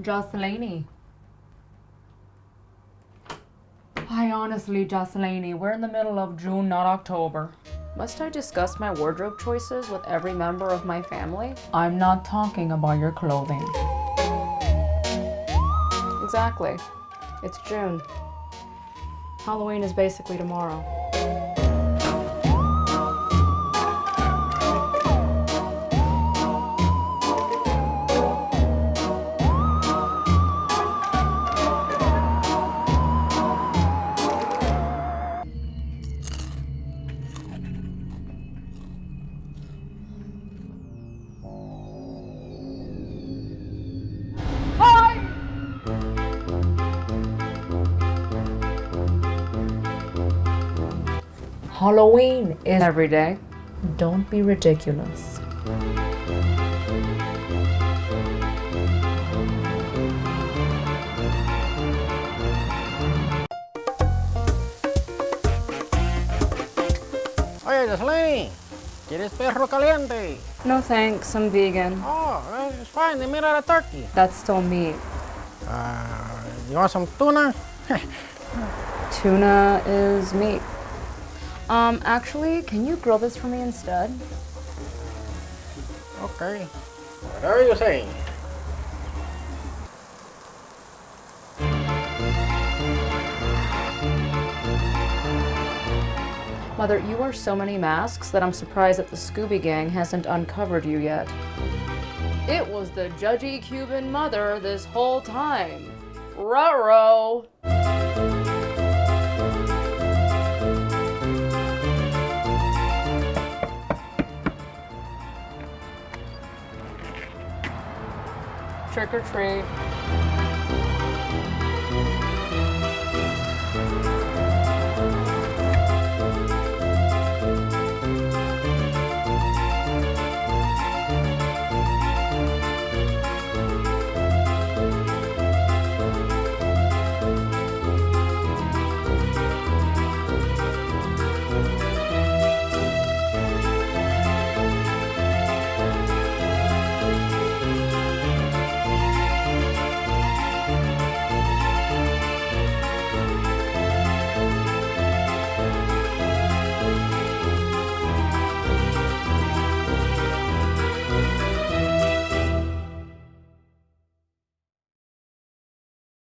Jocelyn. I honestly, Jocelyn, we're in the middle of June, not October. Must I discuss my wardrobe choices with every member of my family? I'm not talking about your clothing. Exactly. It's June. Halloween is basically tomorrow. Halloween is. Every day. Don't be ridiculous. Oye, Jocelyn, ¿quieres perro caliente? No thanks, I'm vegan. Oh, eh, it's fine. They made out of turkey. That's still meat. Uh, you want some tuna? Tuna is meat. Um, actually, can you grill this for me instead? okay. What are you saying? Mother, you wear so many masks that I'm surprised that the Scooby Gang hasn't uncovered you yet. It was the judgy Cuban mother this whole time. Ruh-roh. Trick or treat.